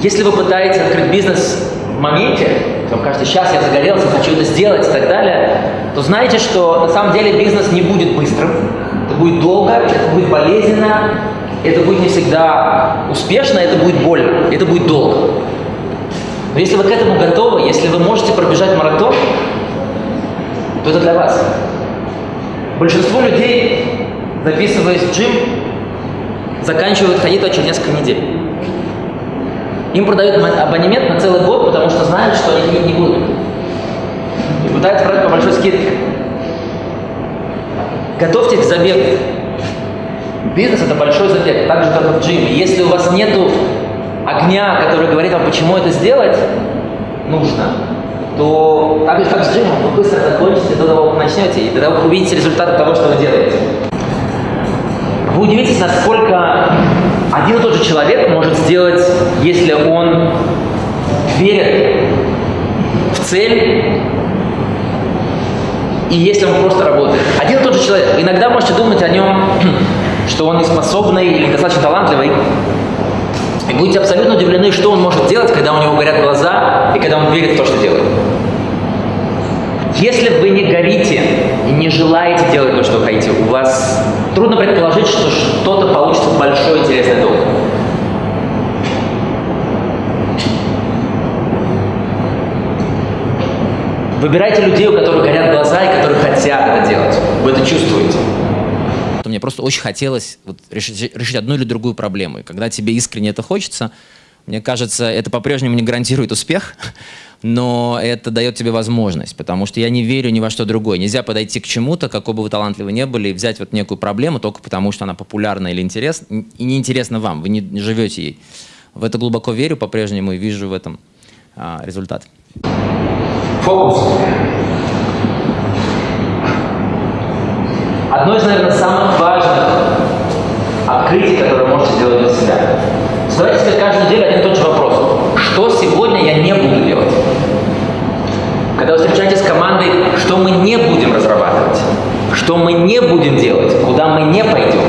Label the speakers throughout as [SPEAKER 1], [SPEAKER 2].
[SPEAKER 1] Если вы пытаетесь открыть бизнес в моменте, вам кажется, сейчас я загорелся, хочу это сделать и так далее, то знаете, что на самом деле бизнес не будет быстрым, это будет долго, это будет болезненно, это будет не всегда успешно, это будет больно, это будет долго. Но если вы к этому готовы, если вы можете пробежать маратон, то это для вас. Большинство людей, записываясь в джим, заканчивают ходить через несколько недель. Им продают абонемент на целый год, потому что знают, что они не будут. И пытаются продать по большой скидке. Готовьтесь к забегу. Бизнес – это большой забег, так же, как и в джиме. Если у вас нет огня, который говорит вам, почему это сделать нужно, то так же, как с джимом, вы быстро закончите до того, как начнете, и тогда вы увидите результат того, что вы делаете. Вы удивитесь, насколько один и тот же человек может сделать, если он верит в цель и если он просто работает. Один и тот же человек. Иногда можете думать о нем, что он неспособный или недостаточно талантливый, и будете абсолютно удивлены, что он может делать, когда у него горят глаза и когда он верит в то, что делает. Если вы не горите и не желаете делать то, что хотите, у вас трудно предположить, что что-то получится большой интересный долг. Выбирайте людей, у которых горят глаза и которые хотят это делать. Вы это чувствуете.
[SPEAKER 2] Мне просто очень хотелось вот решить, решить одну или другую проблему. И когда тебе искренне это хочется, мне кажется, это по-прежнему не гарантирует успех, но это дает тебе возможность, потому что я не верю ни во что другое. Нельзя подойти к чему-то, какой бы вы талантливый не были, и взять вот некую проблему только потому, что она популярна или интересна, и неинтересна вам, вы не живете ей. В это глубоко верю по-прежнему и вижу в этом а, результат.
[SPEAKER 1] Фокус. Одно из, наверное, самых важных открытий, которое можете сделать для себя. Задайте себе каждую неделю один и тот же вопрос. Что сегодня я не буду делать? Когда вы встречаетесь с командой, что мы не будем разрабатывать? Что мы не будем делать? Куда мы не пойдем?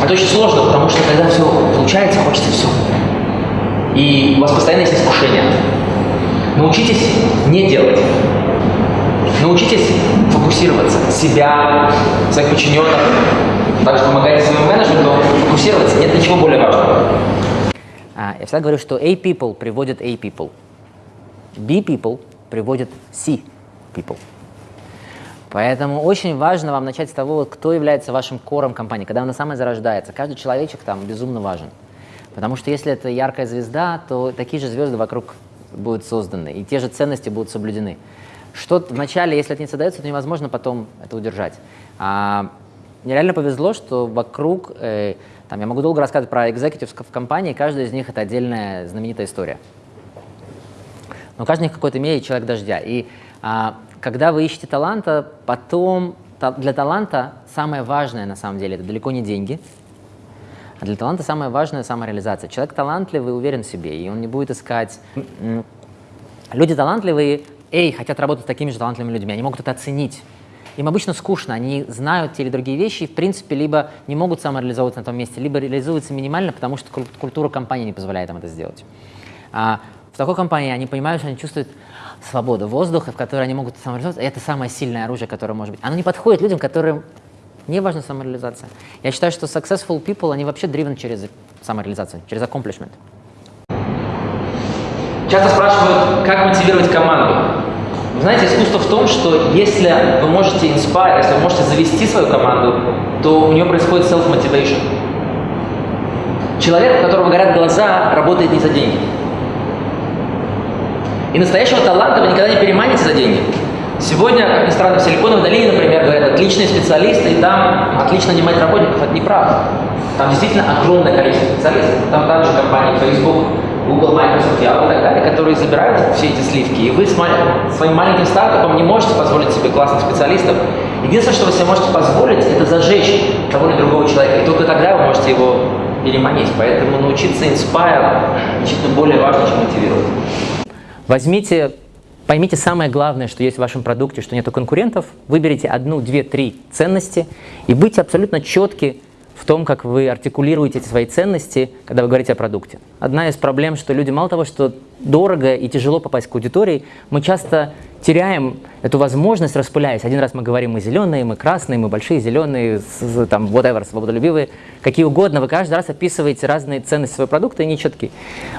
[SPEAKER 1] Это очень сложно, потому что когда все получается, хочется все. И у вас постоянно есть искушение. Научитесь не делать. Научитесь фокусироваться. Себя, своих подчиненных. Также помогайте своему менеджменту фокусироваться. Нет ничего более важного.
[SPEAKER 3] А, я всегда говорю, что A people приводит A people. B people приводит C people. Поэтому очень важно вам начать с того, кто является вашим кором компании, когда она самая зарождается. Каждый человечек там безумно важен. Потому что если это яркая звезда, то такие же звезды вокруг будут созданы, и те же ценности будут соблюдены. Что вначале, если это не создается, то невозможно потом это удержать. А, мне реально повезло, что вокруг, э, там, я могу долго рассказывать про экзекутив в компании, каждая из них это отдельная знаменитая история. Но каждый из них какой-то мере человек дождя. И а, когда вы ищете таланта, потом та, для таланта самое важное на самом деле это далеко не деньги, а для таланта самое важное – самореализация. Человек талантливый, уверен в себе, и он не будет искать… Люди талантливые, эй, хотят работать с такими же талантливыми людьми, они могут это оценить. Им обычно скучно, они знают те или другие вещи, и, в принципе, либо не могут самореализовываться на том месте, либо реализуются минимально, потому что культура компании не позволяет им это сделать. А в такой компании они понимают, что они чувствуют свободу воздуха, в которой они могут самореализоваться, и это самое сильное оружие, которое может быть. Оно не подходит людям, которым не важна самореализация. Я считаю, что successful people, они вообще driven через самореализацию, через accomplishment.
[SPEAKER 1] Часто спрашивают, как мотивировать команду. Знаете, искусство в том, что если вы можете inspire, если вы можете завести свою команду, то у нее происходит self-motivation. Человек, у которого горят глаза, работает не за деньги. И настоящего таланта вы никогда не переманите за деньги. Сегодня, как ни странно, в Силиконовой долине, например, говорят, отличные специалисты, и там отлично нанимать работников. Это неправда. Там действительно огромное количество специалистов. Там также компании Facebook, Google, Microsoft, Yahoo и так далее, которые забирают все эти сливки. И вы с своим маленьким стартапом не можете позволить себе классных специалистов. Единственное, что вы себе можете позволить, это зажечь того или другого человека. И только тогда вы можете его переманить. Поэтому научиться inspire значительно более важно, чем мотивировать.
[SPEAKER 3] Возьмите Поймите самое главное, что есть в вашем продукте, что нету конкурентов. Выберите одну, две, три ценности и будьте абсолютно четки в том, как вы артикулируете эти свои ценности, когда вы говорите о продукте. Одна из проблем, что люди мало того, что дорого и тяжело попасть к аудитории, мы часто теряем эту возможность, распыляясь. Один раз мы говорим, мы зеленые, мы красные, мы большие зеленые, там, whatever, свободолюбивые, какие угодно. Вы каждый раз описываете разные ценности своего продукта и нечеткие.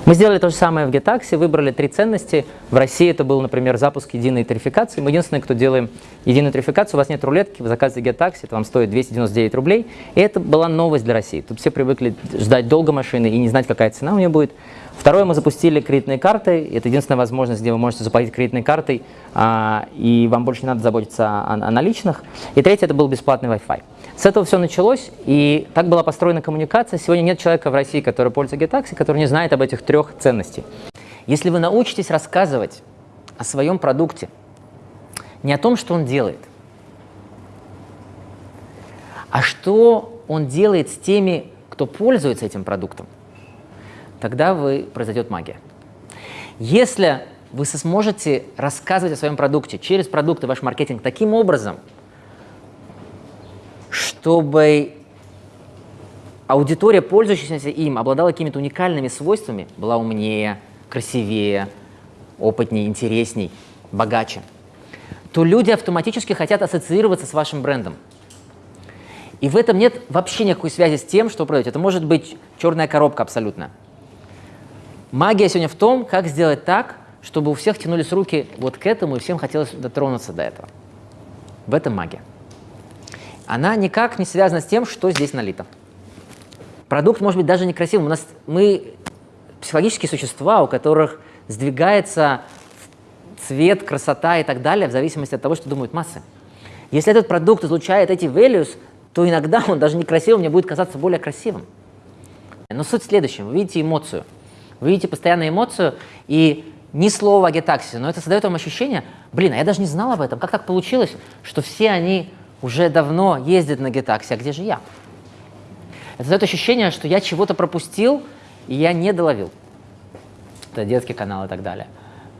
[SPEAKER 3] Мы сделали то же самое в GetTaxi, выбрали три ценности. В России это был, например, запуск единой тарификации. Мы единственные, кто делаем единую тарификацию. У вас нет рулетки, вы заказываете GetTaxi, это вам стоит 299 рублей. И это была новость для России. Тут все привыкли ждать долго машины и не знать, какая цена у нее будет. Второе, мы запустили кредитные карты. Это единственная возможность, где вы можете заплатить кредитной картой, а, и вам больше не надо заботиться о, о наличных. И третье, это был бесплатный Wi-Fi. С этого все началось, и так была построена коммуникация. Сегодня нет человека в России, который пользуется GetTaxi, который не знает об этих трех ценностях. Если вы научитесь рассказывать о своем продукте, не о том, что он делает, а что он делает с теми, кто пользуется этим продуктом, тогда вы, произойдет магия. Если вы сможете рассказывать о своем продукте через продукты, ваш маркетинг таким образом, чтобы аудитория, пользующаяся им, обладала какими-то уникальными свойствами, была умнее, красивее, опытнее, интересней, богаче, то люди автоматически хотят ассоциироваться с вашим брендом. И в этом нет вообще никакой связи с тем, что вы продаете. Это может быть черная коробка абсолютно. Магия сегодня в том, как сделать так, чтобы у всех тянулись руки вот к этому, и всем хотелось дотронуться до этого. В этом магия. Она никак не связана с тем, что здесь налито. Продукт может быть даже некрасивым. У нас мы психологические существа, у которых сдвигается цвет, красота и так далее в зависимости от того, что думают массы. Если этот продукт излучает эти values, то иногда он даже некрасивым мне будет казаться более красивым. Но суть в следующем. Вы видите эмоцию. Вы видите постоянную эмоцию, и ни слова о гетаксе, но это создает вам ощущение, блин, а я даже не знал об этом, как так получилось, что все они уже давно ездят на гетаксе, а где же я? Это создает ощущение, что я чего-то пропустил, и я не доловил. Это детский канал и так далее.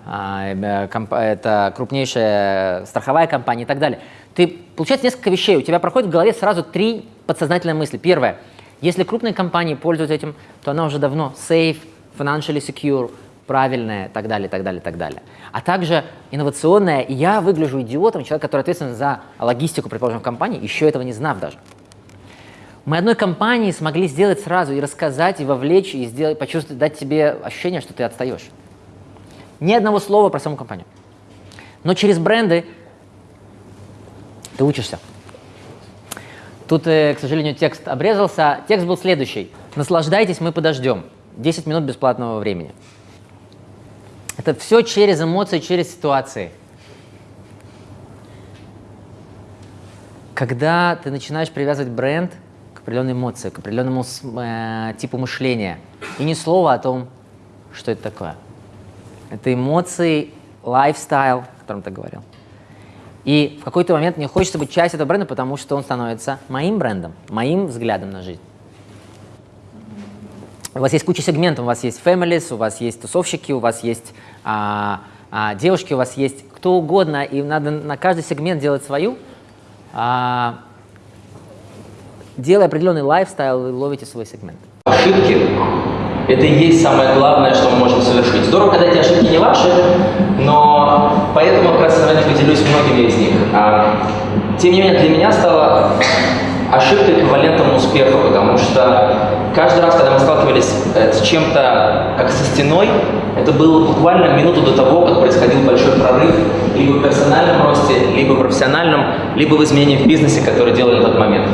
[SPEAKER 3] А, э, это крупнейшая страховая компания и так далее. Ты, получается несколько вещей, у тебя проходит в голове сразу три подсознательные мысли. Первое, если крупные компании пользуются этим, то она уже давно safe, financially secure, правильное, так далее, так далее, так далее. А также инновационное, я выгляжу идиотом, человек, который ответственен за логистику, предположим, в компании, еще этого не знав даже. Мы одной компании смогли сделать сразу и рассказать, и вовлечь, и сделать, почувствовать, дать тебе ощущение, что ты отстаешь. Ни одного слова про саму компанию. Но через бренды ты учишься. Тут, э, к сожалению, текст обрезался. Текст был следующий. Наслаждайтесь, мы подождем. 10 минут бесплатного времени. Это все через эмоции, через ситуации. Когда ты начинаешь привязывать бренд к определенной эмоции, к определенному э, типу мышления, и ни слова о том, что это такое. Это эмоции, лайфстайл, о котором ты говорил. И в какой-то момент мне хочется быть частью этого бренда, потому что он становится моим брендом, моим взглядом на жизнь. У вас есть куча сегментов, у вас есть families, у вас есть тусовщики, у вас есть а, а, девушки, у вас есть кто угодно, и надо на каждый сегмент делать свою. А, делая определенный лайфстайл, вы ловите свой сегмент.
[SPEAKER 1] Ошибки – это и есть самое главное, что мы можем совершить. Здорово, когда эти ошибки не ваши, но поэтому как раз поделюсь многими из них. А, тем не менее, для меня стало ошибка эквивалентом успеху, потому что каждый раз, когда мы сталкивались э, с чем-то, как со стеной, это было буквально минуту до того, как происходил большой прорыв либо в персональном росте, либо в профессиональном, либо в изменении в бизнесе, который делали на тот момент.